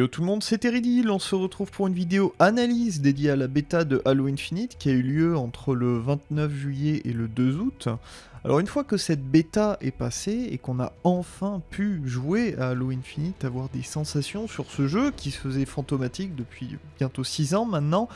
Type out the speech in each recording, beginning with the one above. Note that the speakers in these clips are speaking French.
Yo tout le monde, c'est Teridil, on se retrouve pour une vidéo analyse dédiée à la bêta de Halo Infinite qui a eu lieu entre le 29 juillet et le 2 août. Alors une fois que cette bêta est passée et qu'on a enfin pu jouer à Halo Infinite, avoir des sensations sur ce jeu qui se faisait fantomatique depuis bientôt 6 ans maintenant,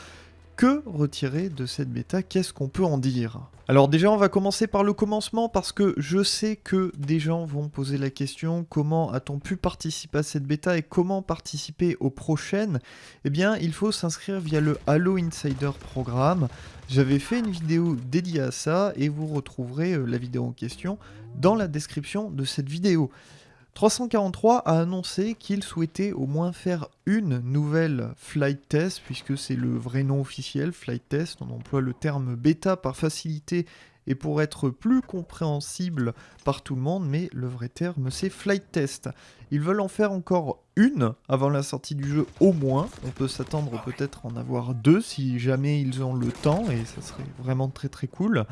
que retirer de cette bêta? Qu'est-ce qu'on peut en dire? Alors déjà on va commencer par le commencement parce que je sais que des gens vont poser la question comment a-t-on pu participer à cette bêta et comment participer aux prochaines? Eh bien il faut s'inscrire via le Halo Insider Programme. J'avais fait une vidéo dédiée à ça et vous retrouverez euh, la vidéo en question dans la description de cette vidéo. 343 a annoncé qu'il souhaitait au moins faire une nouvelle flight test, puisque c'est le vrai nom officiel, flight test, on emploie le terme bêta par facilité et pour être plus compréhensible par tout le monde, mais le vrai terme c'est flight test. Ils veulent en faire encore une avant la sortie du jeu au moins, on peut s'attendre peut-être en avoir deux si jamais ils ont le temps, et ça serait vraiment très très cool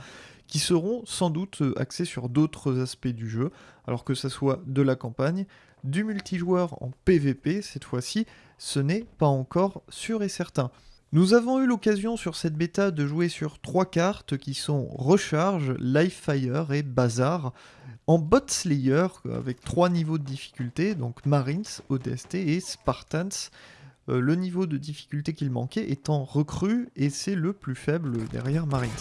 qui seront sans doute euh, axés sur d'autres aspects du jeu, alors que ce soit de la campagne, du multijoueur en PvP cette fois-ci, ce n'est pas encore sûr et certain. Nous avons eu l'occasion sur cette bêta de jouer sur trois cartes qui sont Recharge, Livefire et Bazar, en bot Slayer avec trois niveaux de difficulté, donc Marines, ODST et Spartans. Euh, le niveau de difficulté qu'il manquait étant recru et c'est le plus faible derrière Marines.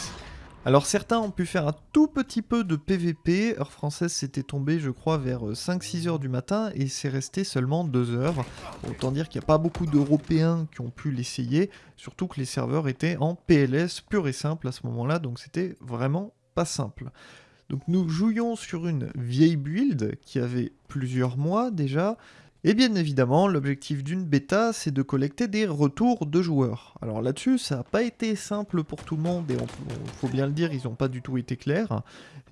Alors certains ont pu faire un tout petit peu de PVP, heure française c'était tombé je crois vers 5-6 euh, heures du matin et c'est resté seulement 2 heures. Autant dire qu'il n'y a pas beaucoup d'Européens qui ont pu l'essayer, surtout que les serveurs étaient en PLS pur et simple à ce moment-là, donc c'était vraiment pas simple. Donc nous jouions sur une vieille build qui avait plusieurs mois déjà, et bien évidemment, l'objectif d'une bêta, c'est de collecter des retours de joueurs. Alors là-dessus, ça n'a pas été simple pour tout le monde, et il faut bien le dire, ils n'ont pas du tout été clairs.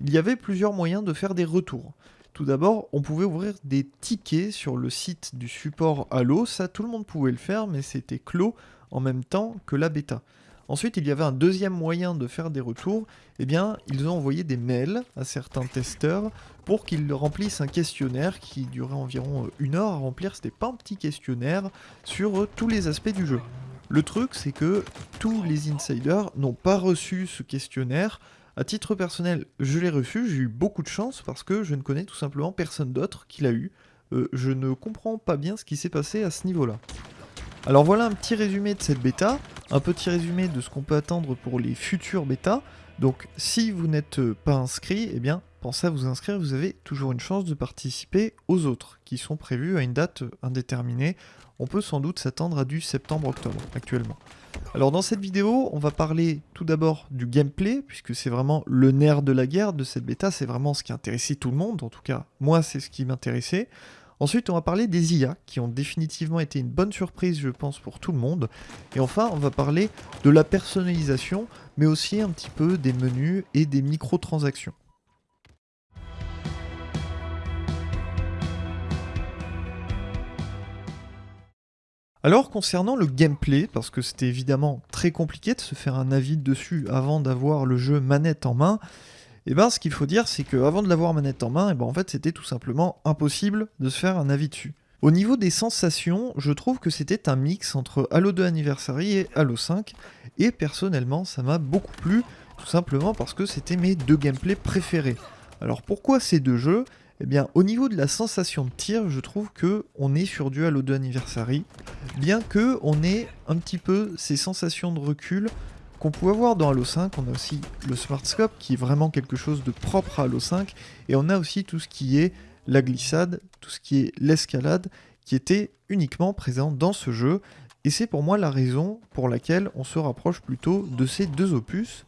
Il y avait plusieurs moyens de faire des retours. Tout d'abord, on pouvait ouvrir des tickets sur le site du support Halo, ça tout le monde pouvait le faire, mais c'était clos en même temps que la bêta. Ensuite, il y avait un deuxième moyen de faire des retours. Eh bien, ils ont envoyé des mails à certains testeurs pour qu'ils remplissent un questionnaire qui durait environ euh, une heure à remplir. C'était pas un petit questionnaire sur euh, tous les aspects du jeu. Le truc, c'est que tous les insiders n'ont pas reçu ce questionnaire. À titre personnel, je l'ai reçu, j'ai eu beaucoup de chance parce que je ne connais tout simplement personne d'autre qui l'a eu. Euh, je ne comprends pas bien ce qui s'est passé à ce niveau-là. Alors voilà un petit résumé de cette bêta, un petit résumé de ce qu'on peut attendre pour les futures bêtas. Donc si vous n'êtes pas inscrit, eh bien pensez à vous inscrire, vous avez toujours une chance de participer aux autres, qui sont prévus à une date indéterminée. On peut sans doute s'attendre à du septembre-octobre actuellement. Alors dans cette vidéo, on va parler tout d'abord du gameplay, puisque c'est vraiment le nerf de la guerre de cette bêta, c'est vraiment ce qui intéressait tout le monde, en tout cas moi c'est ce qui m'intéressait. Ensuite, on va parler des IA, qui ont définitivement été une bonne surprise, je pense, pour tout le monde. Et enfin, on va parler de la personnalisation, mais aussi un petit peu des menus et des microtransactions. Alors concernant le gameplay, parce que c'était évidemment très compliqué de se faire un avis dessus avant d'avoir le jeu manette en main, et eh ben ce qu'il faut dire c'est qu'avant de l'avoir manette en main, et eh ben en fait c'était tout simplement impossible de se faire un avis dessus. Au niveau des sensations, je trouve que c'était un mix entre Halo 2 Anniversary et Halo 5, et personnellement ça m'a beaucoup plu, tout simplement parce que c'était mes deux gameplays préférés. Alors pourquoi ces deux jeux? Eh bien, au niveau de la sensation de tir, je trouve que on est sur du Halo 2 Anniversary, bien que on ait un petit peu ces sensations de recul qu'on pouvait avoir dans Halo 5, on a aussi le Smart Scope qui est vraiment quelque chose de propre à Halo 5, et on a aussi tout ce qui est la glissade, tout ce qui est l'escalade, qui était uniquement présent dans ce jeu, et c'est pour moi la raison pour laquelle on se rapproche plutôt de ces deux opus,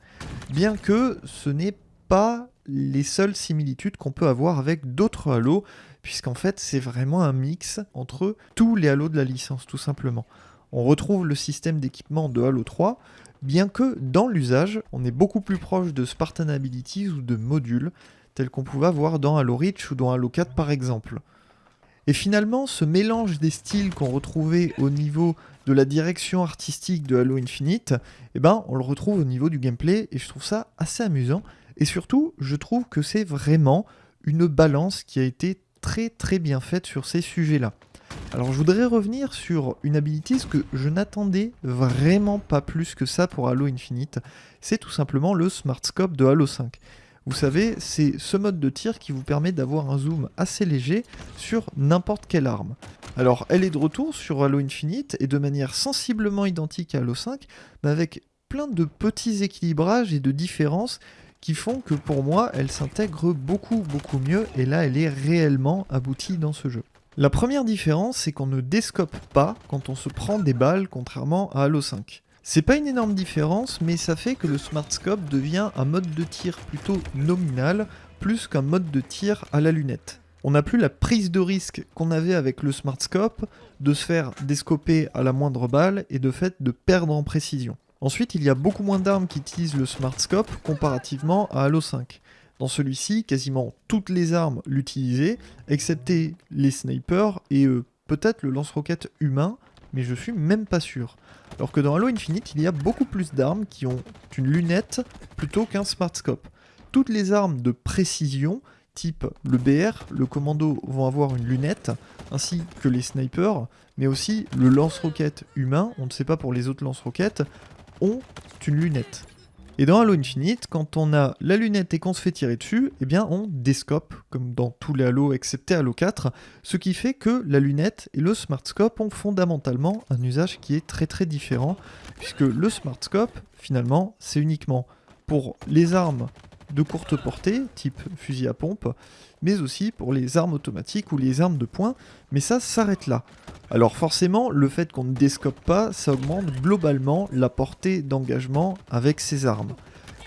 bien que ce n'est pas les seules similitudes qu'on peut avoir avec d'autres Halo, puisqu'en fait c'est vraiment un mix entre tous les Halo de la licence tout simplement. On retrouve le système d'équipement de Halo 3, bien que dans l'usage, on est beaucoup plus proche de Spartan Abilities ou de modules, tels qu'on pouvait avoir dans Halo Reach ou dans Halo 4 par exemple. Et finalement, ce mélange des styles qu'on retrouvait au niveau de la direction artistique de Halo Infinite, eh ben, on le retrouve au niveau du gameplay, et je trouve ça assez amusant. Et surtout, je trouve que c'est vraiment une balance qui a été très très bien faite sur ces sujets-là. Alors je voudrais revenir sur une habilité que je n'attendais vraiment pas plus que ça pour Halo Infinite, c'est tout simplement le Smart Scope de Halo 5. Vous savez, c'est ce mode de tir qui vous permet d'avoir un zoom assez léger sur n'importe quelle arme. Alors elle est de retour sur Halo Infinite et de manière sensiblement identique à Halo 5, mais avec plein de petits équilibrages et de différences qui font que pour moi elle s'intègre beaucoup beaucoup mieux et là elle est réellement aboutie dans ce jeu. La première différence c'est qu'on ne déscope pas quand on se prend des balles contrairement à Halo 5. C'est pas une énorme différence, mais ça fait que le Smart Scope devient un mode de tir plutôt nominal, plus qu'un mode de tir à la lunette. On n'a plus la prise de risque qu'on avait avec le Smart Scope de se faire descoper à la moindre balle et de fait de perdre en précision. Ensuite, il y a beaucoup moins d'armes qui utilisent le Smart Scope comparativement à Halo 5. Dans celui-ci, quasiment toutes les armes l'utilisaient, excepté les snipers et euh, peut-être le lance-roquette humain, mais je suis même pas sûr. Alors que dans Halo Infinite, il y a beaucoup plus d'armes qui ont une lunette plutôt qu'un smart scope. Toutes les armes de précision, type le BR, le commando, vont avoir une lunette, ainsi que les snipers, mais aussi le lance-roquette humain, on ne sait pas pour les autres lance-roquettes, ont une lunette. Et dans Halo Infinite, quand on a la lunette et qu'on se fait tirer dessus, eh bien on descope, comme dans tous les Halo excepté Halo 4, ce qui fait que la lunette et le Smart Scope ont fondamentalement un usage qui est très très différent, puisque le Smart Scope, finalement, c'est uniquement pour les armes de courte portée, type fusil à pompe, mais aussi pour les armes automatiques ou les armes de poing, mais ça s'arrête là. Alors forcément, le fait qu'on ne déscope pas, ça augmente globalement la portée d'engagement avec ces armes.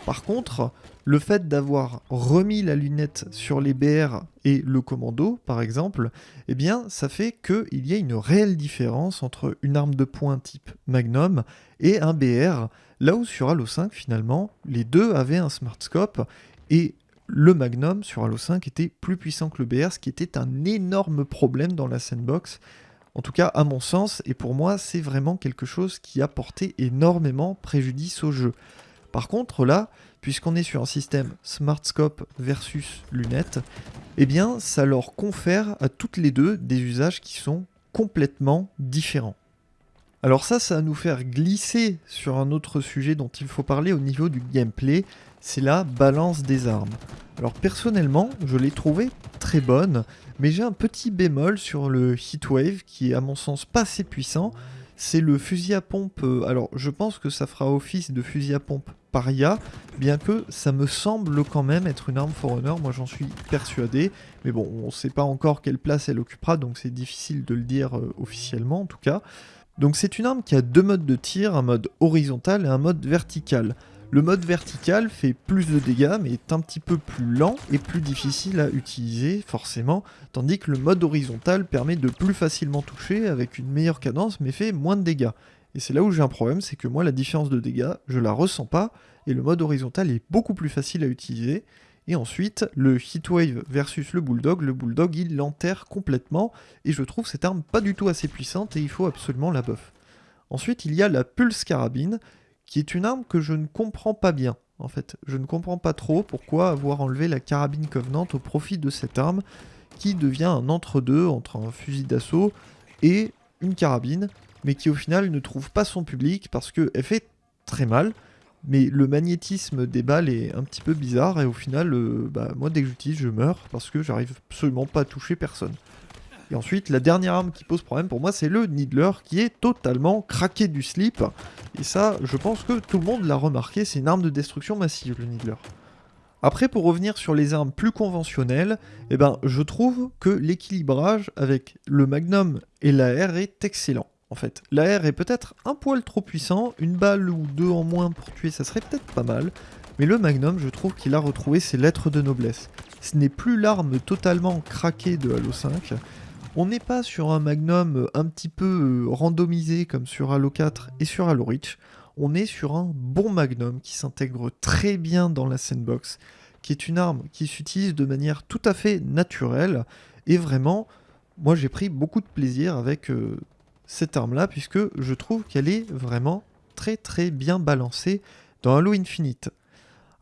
Par contre, le fait d'avoir remis la lunette sur les BR et le commando, par exemple, eh bien, ça fait qu'il y a une réelle différence entre une arme de poing type Magnum et un BR, là où sur Halo 5, finalement, les deux avaient un Smart Scope, et le Magnum sur Halo 5 était plus puissant que le BR, ce qui était un énorme problème dans la sandbox. En tout cas, à mon sens, et pour moi, c'est vraiment quelque chose qui a porté énormément préjudice au jeu. Par contre, là, puisqu'on est sur un système Smart Scope versus lunettes, eh bien, ça leur confère à toutes les deux des usages qui sont complètement différents. Alors ça, ça va nous faire glisser sur un autre sujet dont il faut parler au niveau du gameplay, c'est la balance des armes. Alors personnellement, je l'ai trouvé très bonne, mais j'ai un petit bémol sur le Heatwave qui est à mon sens pas assez puissant. C'est le fusil à pompe, euh, alors je pense que ça fera office de fusil à pompe paria, bien que ça me semble quand même être une arme Forerunner, moi j'en suis persuadé, mais bon, on sait pas encore quelle place elle occupera, donc c'est difficile de le dire euh, officiellement en tout cas. Donc c'est une arme qui a deux modes de tir, un mode horizontal et un mode vertical. Le mode vertical fait plus de dégâts mais est un petit peu plus lent et plus difficile à utiliser forcément, tandis que le mode horizontal permet de plus facilement toucher avec une meilleure cadence mais fait moins de dégâts. Et c'est là où j'ai un problème, c'est que moi la différence de dégâts, je la ressens pas, et le mode horizontal est beaucoup plus facile à utiliser. Et ensuite, le Heatwave versus le Bulldog, le Bulldog il l'enterre complètement, et je trouve cette arme pas du tout assez puissante et il faut absolument la buff. Ensuite, il y a la Pulse Carabine, qui est une arme que je ne comprends pas bien. En fait, je ne comprends pas trop pourquoi avoir enlevé la carabine Covenant au profit de cette arme qui devient un entre-deux entre un fusil d'assaut et une carabine, mais qui au final ne trouve pas son public parce qu'elle fait très mal, mais le magnétisme des balles est un petit peu bizarre et au final, euh, bah, moi dès que j'utilise, je meurs parce que j'arrive absolument pas à toucher personne. Et ensuite, la dernière arme qui pose problème pour moi, c'est le Needler, qui est totalement craqué du slip. Et ça, je pense que tout le monde l'a remarqué, c'est une arme de destruction massive, le Needler. Après, pour revenir sur les armes plus conventionnelles, eh ben, je trouve que l'équilibrage avec le Magnum et l'AR est excellent. En fait, l'AR est peut-être un poil trop puissant, une balle ou deux en moins pour tuer, ça serait peut-être pas mal, mais le Magnum, je trouve qu'il a retrouvé ses lettres de noblesse. Ce n'est plus l'arme totalement craquée de Halo 5, on n'est pas sur un Magnum un petit peu euh, randomisé comme sur Halo 4 et sur Halo Reach. On est sur un bon Magnum qui s'intègre très bien dans la sandbox, qui est une arme qui s'utilise de manière tout à fait naturelle. Et vraiment, moi j'ai pris beaucoup de plaisir avec euh, cette arme-là, puisque je trouve qu'elle est vraiment très très bien balancée dans Halo Infinite.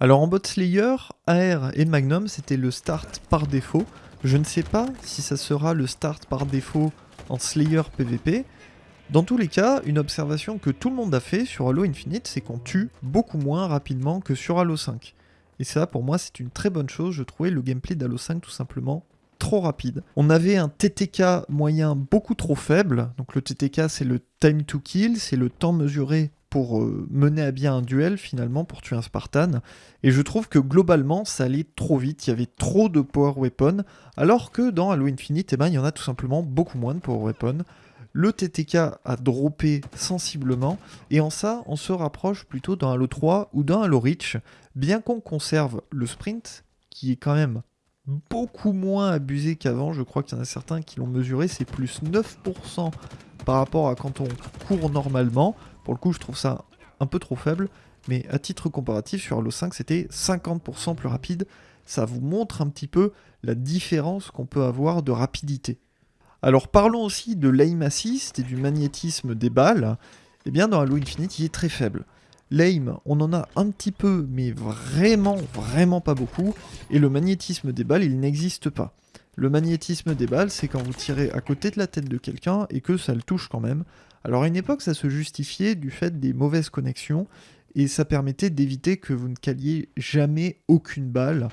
Alors en bot Slayer, AR et Magnum, c'était le start par défaut. Je ne sais pas si ça sera le start par défaut en Slayer PVP. Dans tous les cas, une observation que tout le monde a fait sur Halo Infinite, c'est qu'on tue beaucoup moins rapidement que sur Halo 5. Et ça, pour moi, c'est une très bonne chose. Je trouvais le gameplay d'Halo 5 tout simplement trop rapide. On avait un TTK moyen beaucoup trop faible. Donc le TTK, c'est le time to kill, c'est le temps mesuré pour euh, mener à bien un duel finalement, pour tuer un Spartan. Et je trouve que globalement, ça allait trop vite, il y avait trop de power weapon, alors que dans Halo Infinite, eh ben, il y en a tout simplement beaucoup moins de power weapon. Le TTK a droppé sensiblement, et en ça, on se rapproche plutôt d'un Halo 3 ou d'un Halo Reach, bien qu'on conserve le sprint, qui est quand même beaucoup moins abusé qu'avant, je crois qu'il y en a certains qui l'ont mesuré, c'est plus 9% par rapport à quand on court normalement. Pour le coup, je trouve ça un peu trop faible, mais à titre comparatif, sur Halo 5, c'était 50% plus rapide. Ça vous montre un petit peu la différence qu'on peut avoir de rapidité. Alors parlons aussi de l'aim assist et du magnétisme des balles. Eh bien dans Halo Infinite, il est très faible. L'aim, on en a un petit peu, mais vraiment, vraiment pas beaucoup. Et le magnétisme des balles, il n'existe pas. Le magnétisme des balles, c'est quand vous tirez à côté de la tête de quelqu'un et que ça le touche quand même. Alors à une époque, ça se justifiait du fait des mauvaises connexions et ça permettait d'éviter que vous ne caliez jamais aucune balle.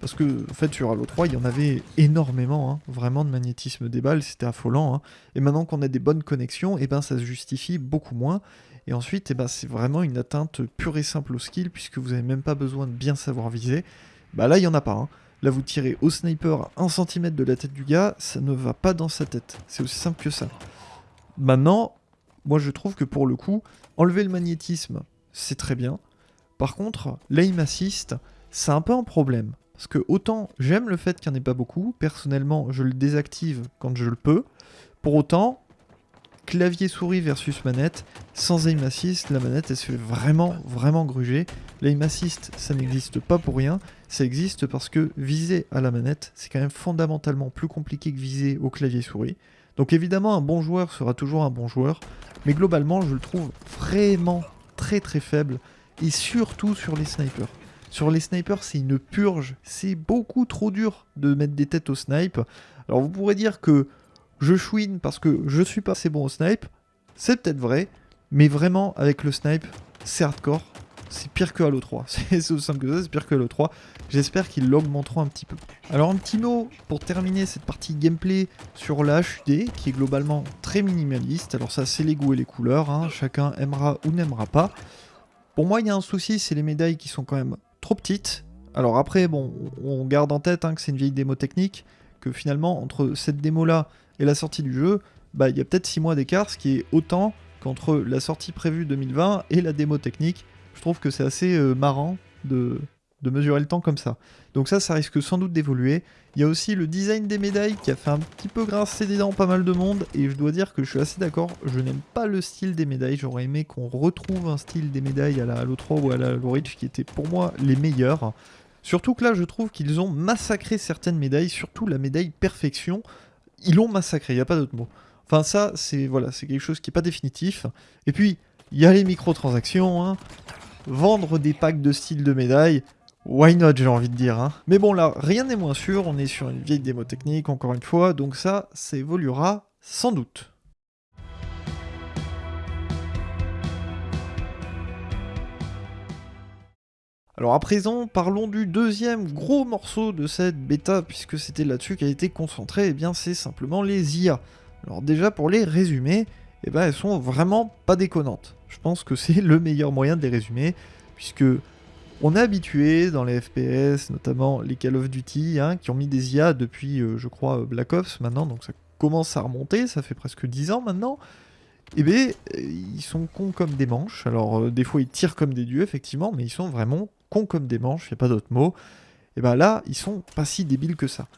Parce que, en fait, sur Halo 3, il y en avait énormément, hein, vraiment de magnétisme des balles, c'était affolant. Hein. Et maintenant qu'on a des bonnes connexions, eh ben, ça se justifie beaucoup moins. Et ensuite, eh ben, c'est vraiment une atteinte pure et simple au skill, puisque vous n'avez même pas besoin de bien savoir viser. Bah là, il n'y en a pas. Hein. Là, vous tirez au sniper à 1 cm de la tête du gars, ça ne va pas dans sa tête. C'est aussi simple que ça. Maintenant, moi je trouve que pour le coup, enlever le magnétisme, c'est très bien. Par contre, l'aim assist, c'est un peu un problème. Parce que autant j'aime le fait qu'il n'y en ait pas beaucoup, personnellement je le désactive quand je le peux. Pour autant, clavier souris versus manette, sans aim assist, la manette elle se fait vraiment vraiment gruger. L'aim assist ça n'existe pas pour rien, ça existe parce que viser à la manette c'est quand même fondamentalement plus compliqué que viser au clavier souris. Donc évidemment un bon joueur sera toujours un bon joueur, mais globalement je le trouve vraiment très très faible, et surtout sur les snipers. Sur les snipers, c'est une purge. C'est beaucoup trop dur de mettre des têtes au snipe. Alors vous pourrez dire que je chouine parce que je suis pas assez bon au snipe. C'est peut-être vrai, mais vraiment avec le snipe, c'est hardcore. C'est pire que Halo 3. C'est aussi simple que ça, c'est pire que Halo 3. J'espère qu'ils l'augmenteront un petit peu. Alors un petit mot pour terminer cette partie gameplay sur la HUD, qui est globalement très minimaliste. Alors ça, c'est les goûts et les couleurs. Hein. Chacun aimera ou n'aimera pas. Pour moi, il y a un souci, c'est les médailles qui sont quand même trop petites. Alors après, bon, on garde en tête hein, que c'est une vieille démo technique, que finalement, entre cette démo-là et la sortie du jeu, bah, il y a peut-être 6 mois d'écart, ce qui est autant qu'entre la sortie prévue 2020 et la démo technique. Je trouve que c'est assez euh, marrant de, de mesurer le temps comme ça. Donc ça, ça risque sans doute d'évoluer. Il y a aussi le design des médailles qui a fait un petit peu grincer des dents pas mal de monde. Et je dois dire que je suis assez d'accord, je n'aime pas le style des médailles. J'aurais aimé qu'on retrouve un style des médailles à la Halo 3 ou à la Halo Reach qui était pour moi les meilleurs. Surtout que là, je trouve qu'ils ont massacré certaines médailles, surtout la médaille perfection. Ils l'ont massacré, il n'y a pas d'autre mot. Enfin ça, c'est voilà, quelque chose qui n'est pas définitif. Et puis, il y a les microtransactions. Hein. Vendre des packs de style de médailles, Why not, j'ai envie de dire. Hein. Mais bon, là, rien n'est moins sûr. On est sur une vieille démo technique, encore une fois. Donc ça, ça évoluera sans doute. Alors à présent, parlons du deuxième gros morceau de cette bêta, puisque c'était là-dessus qu'elle été concentrée, et eh bien c'est simplement les IA. Alors déjà pour les résumer, eh ben elles sont vraiment pas déconnantes. Je pense que c'est le meilleur moyen de les résumer, puisque on est habitué dans les FPS, notamment les Call of Duty, hein, qui ont mis des IA depuis, euh, je crois, euh, Black Ops maintenant, donc ça commence à remonter, ça fait presque 10 ans maintenant. Et eh bien, euh, ils sont cons comme des manches. Alors, des fois, ils tirent comme des dieux, effectivement, mais ils sont vraiment cons comme des manches, il n'y a pas d'autre mot. Et bien là, ils sont pas si débiles que ça.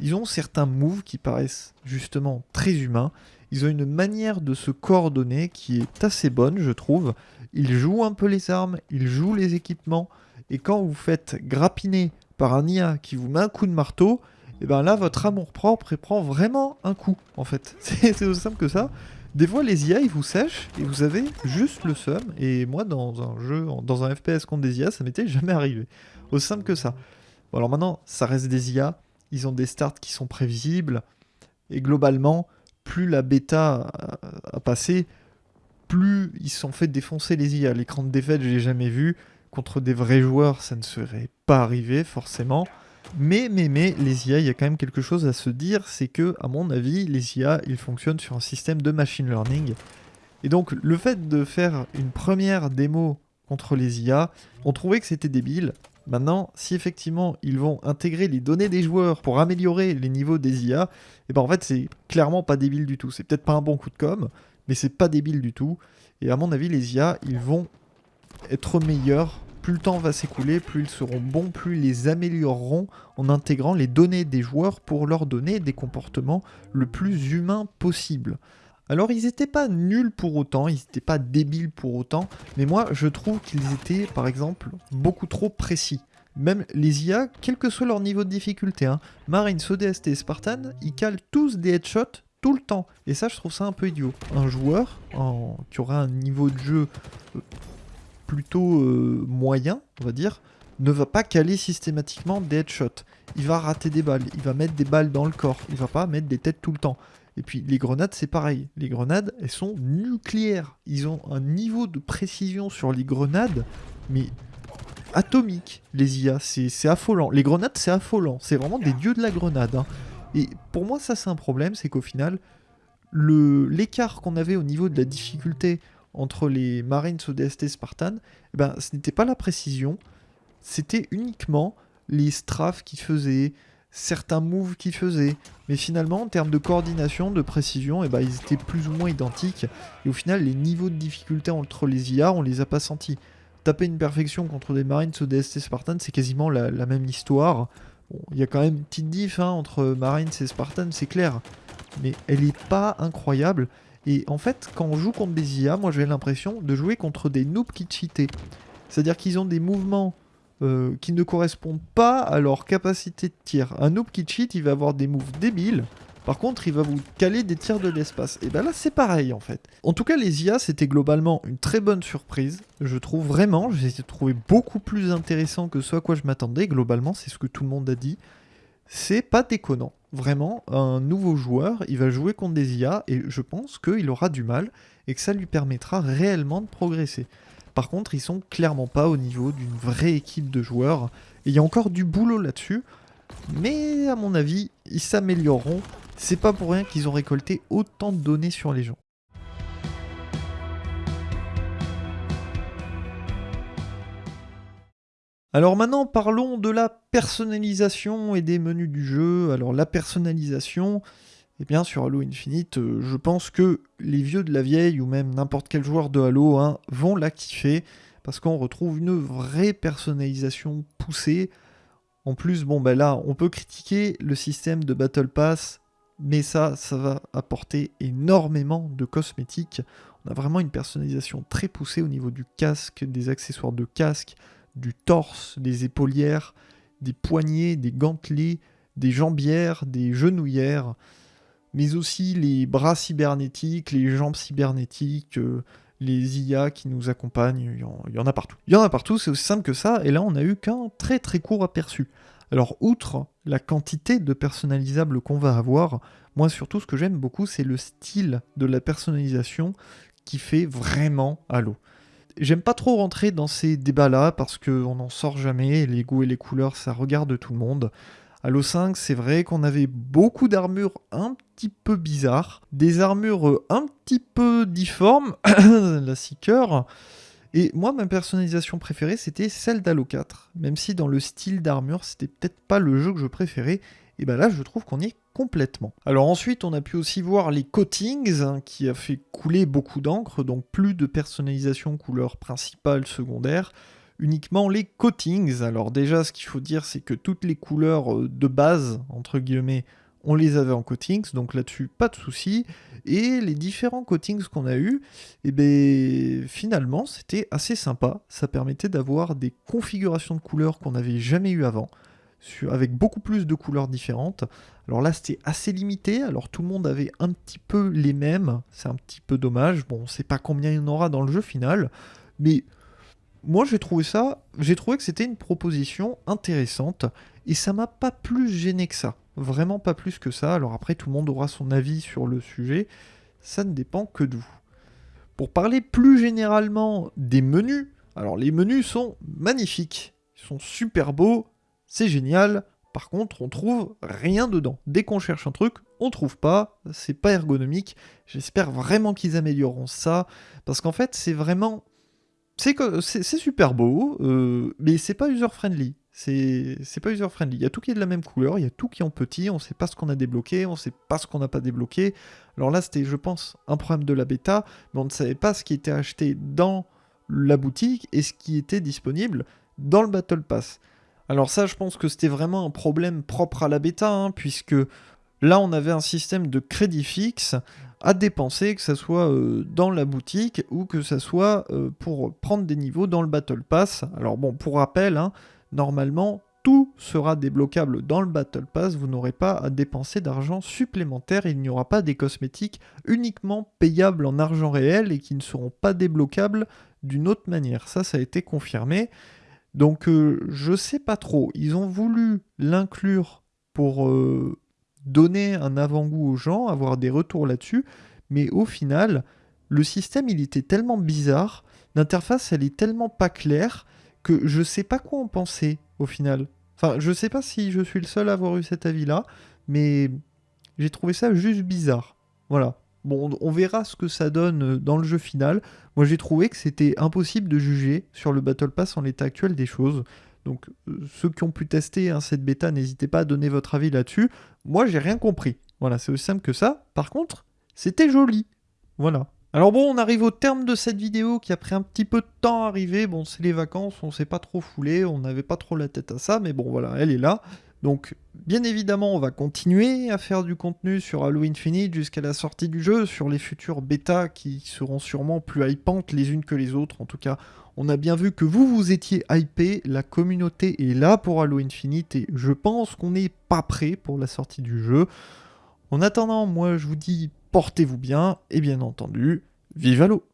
Ils ont certains moves qui paraissent justement très humains. Ils ont une manière de se coordonner qui est assez bonne, je trouve. Ils jouent un peu les armes, ils jouent les équipements. Et quand vous faites grappiner par un IA qui vous met un coup de marteau, et bien là, votre amour propre prend vraiment un coup, en fait. C'est aussi simple que ça. Des fois, les IA, ils vous sèchent et vous avez juste le seum. Et moi, dans un jeu, dans un FPS contre des IA, ça m'était jamais arrivé. Aussi simple que ça. Bon, alors maintenant, ça reste des IA. Ils ont des starts qui sont prévisibles. Et globalement, plus la bêta a, passé, plus ils se sont fait défoncer les IA. L'écran de défaite, je l'ai jamais vu. Contre des vrais joueurs, ça ne serait pas arrivé forcément. Mais, mais, mais, les IA, il y a quand même quelque chose à se dire, c'est que, à mon avis, les IA, ils fonctionnent sur un système de machine learning. Et donc, le fait de faire une première démo contre les IA, on trouvait que c'était débile. Maintenant, si effectivement ils vont intégrer les données des joueurs pour améliorer les niveaux des IA, et eh ben en fait c'est clairement pas débile du tout. C'est peut-être pas un bon coup de com', mais c'est pas débile du tout. Et à mon avis, les IA, ils vont être meilleurs. Plus le temps va s'écouler, plus ils seront bons, plus ils les amélioreront en intégrant les données des joueurs pour leur donner des comportements le plus humains possible. Alors ils n'étaient pas nuls pour autant, ils n'étaient pas débiles pour autant, mais moi je trouve qu'ils étaient par exemple beaucoup trop précis. Même les IA, quel que soit leur niveau de difficulté, hein, Marines, ODST et Spartan, ils calent tous des headshots tout le temps. Et ça je trouve ça un peu idiot. Un joueur qui aura un niveau de jeu euh, plutôt euh, moyen, on va dire, ne va pas caler systématiquement des headshots. Il va rater des balles, il va mettre des balles dans le corps, il va pas mettre des têtes tout le temps. Et puis les grenades, c'est pareil. Les grenades, elles sont nucléaires. Ils ont un niveau de précision sur les grenades, mais atomique, les IA. C'est affolant. Les grenades, c'est affolant. C'est vraiment des dieux de la grenade. Hein. Et pour moi, ça, c'est un problème. C'est qu'au final, l'écart qu'on avait au niveau de la difficulté entre les Marines ODST Spartan, eh ben, ce n'était pas la précision. C'était uniquement les strafes qui faisaient, certains moves qu'ils faisaient. Mais finalement, en termes de coordination, de précision, eh ben, ils étaient plus ou moins identiques. Et au final, les niveaux de difficulté entre les IA, on les a pas sentis. Taper une perfection contre des Marines ou des Spartan, c'est quasiment la, même histoire. Il y a quand même une petite diff hein, entre Marines et Spartan, c'est clair. Mais elle n'est pas incroyable. Et en fait, quand on joue contre des IA, moi j'ai l'impression de jouer contre des noobs qui cheataient. C'est-à-dire qu'ils ont des mouvements euh, qui ne correspondent pas à leur capacité de tir. Un noob qui cheat, il va avoir des moves débiles. Par contre, il va vous caler des tirs de l'espace. Et ben là, c'est pareil en fait. En tout cas, les IA, c'était globalement une très bonne surprise. Je trouve vraiment, j'ai trouvé beaucoup plus intéressant que ce à quoi je m'attendais. Globalement, c'est ce que tout le monde a dit. C'est pas déconnant. Vraiment, un nouveau joueur, il va jouer contre des IA et je pense qu'il aura du mal et que ça lui permettra réellement de progresser. Par contre, ils sont clairement pas au niveau d'une vraie équipe de joueurs. Et il y a encore du boulot là-dessus. Mais à mon avis, ils s'amélioreront. C'est pas pour rien qu'ils ont récolté autant de données sur les gens. Alors maintenant, parlons de la personnalisation et des menus du jeu. Alors la personnalisation, eh bien, sur Halo Infinite, euh, je pense que les vieux de la vieille, ou même n'importe quel joueur de Halo, hein, vont la parce qu'on retrouve une vraie personnalisation poussée. En plus, bon, ben là, on peut critiquer le système de Battle Pass, mais ça, ça va apporter énormément de cosmétiques. On a vraiment une personnalisation très poussée au niveau du casque, des accessoires de casque, du torse, des épaulières, des poignets, des gantelets, des jambières, des genouillères mais aussi les bras cybernétiques, les jambes cybernétiques, euh, les IA qui nous accompagnent, il y, en, a partout. Il y en a partout, c'est aussi simple que ça, et là on a eu qu'un très très court aperçu. Alors outre la quantité de personnalisables qu'on va avoir, moi surtout ce que j'aime beaucoup c'est le style de la personnalisation qui fait vraiment Halo. J'aime pas trop rentrer dans ces débats-là parce qu'on n'en sort jamais, les goûts et les couleurs ça regarde tout le monde. Halo 5, c'est vrai qu'on avait beaucoup d'armures un petit peu bizarres, des armures un petit peu difformes, la Seeker. Et moi, ma personnalisation préférée, c'était celle d'Halo 4. Même si dans le style d'armure, c'était peut-être pas le jeu que je préférais, et ben là, je trouve qu'on y est complètement. Alors ensuite, on a pu aussi voir les coatings, hein, qui a fait couler beaucoup d'encre, donc plus de personnalisation couleur principale, secondaire uniquement les coatings. Alors déjà, ce qu'il faut dire, c'est que toutes les couleurs euh, de base, entre guillemets, on les avait en coatings, donc là-dessus, pas de souci. Et les différents coatings qu'on a eu, et eh ben, finalement, c'était assez sympa. Ça permettait d'avoir des configurations de couleurs qu'on n'avait jamais eu avant, avec beaucoup plus de couleurs différentes. Alors là, c'était assez limité, alors tout le monde avait un petit peu les mêmes, c'est un petit peu dommage. Bon, on sait pas combien il y en aura dans le jeu final, mais moi j'ai trouvé ça, j'ai trouvé que c'était une proposition intéressante et ça m'a pas plus gêné que ça. vraiment pas plus que ça. Alors après, tout le monde aura son avis sur le sujet, ça ne dépend que de vous. Pour parler plus généralement des menus, alors les menus sont magnifiques, ils sont super beaux, c'est génial. Par contre, on trouve rien dedans. Dès qu'on cherche un truc, on trouve pas, c'est pas ergonomique. J'espère vraiment qu'ils amélioreront ça, parce qu'en fait, c'est vraiment... C'est super beau, euh, mais c'est pas user-friendly. C'est pas user-friendly. Il y a tout qui est de la même couleur, il y a tout qui est en petit, on sait pas ce qu'on a débloqué, on sait pas ce qu'on n'a pas débloqué. Alors là, c'était, je pense, un problème de la bêta, mais on ne savait pas ce qui était acheté dans la boutique et ce qui était disponible dans le Battle Pass. Alors ça, je pense que c'était vraiment un problème propre à la bêta, hein, puisque là, on avait un système de crédit fixe à dépenser, que ce soit euh, dans la boutique ou que ce soit euh, pour prendre des niveaux dans le Battle Pass. Alors bon, pour rappel, hein, normalement, tout sera débloquable dans le Battle Pass, vous n'aurez pas à dépenser d'argent supplémentaire, il n'y aura pas des cosmétiques uniquement payables en argent réel et qui ne seront pas débloquables d'une autre manière. Ça, ça a été confirmé. Donc euh, je sais pas trop, ils ont voulu l'inclure pour euh, donner un avant-goût aux gens, avoir des retours là-dessus, mais au final, le système il était tellement bizarre, l'interface elle est tellement pas claire, que je sais pas quoi en penser au final. Enfin, je sais pas si je suis le seul à avoir eu cet avis-là, mais j'ai trouvé ça juste bizarre. Voilà. Bon, on verra ce que ça donne euh, dans le jeu final. Moi, j'ai trouvé que c'était impossible de juger sur le Battle Pass en l'état actuel des choses. Donc, euh, ceux qui ont pu tester hein, cette bêta, n'hésitez pas à donner votre avis là-dessus. Moi, j'ai rien compris. Voilà, c'est aussi simple que ça. Par contre, c'était joli. Voilà. Alors bon, on arrive au terme de cette vidéo qui a pris un petit peu de temps à arriver. Bon, c'est les vacances, on s'est pas trop foulé, on n'avait pas trop la tête à ça, mais bon voilà, elle est là. Donc, bien évidemment, on va continuer à faire du contenu sur Halo Infinite jusqu'à la sortie du jeu, sur les futures bêtas qui seront sûrement plus hypantes les unes que les autres. En tout cas, on a bien vu que vous, vous étiez hypé, la communauté est là pour Halo Infinite et je pense qu'on n'est pas prêt pour la sortie du jeu. En attendant, moi je vous dis portez-vous bien, et bien entendu, vive l'eau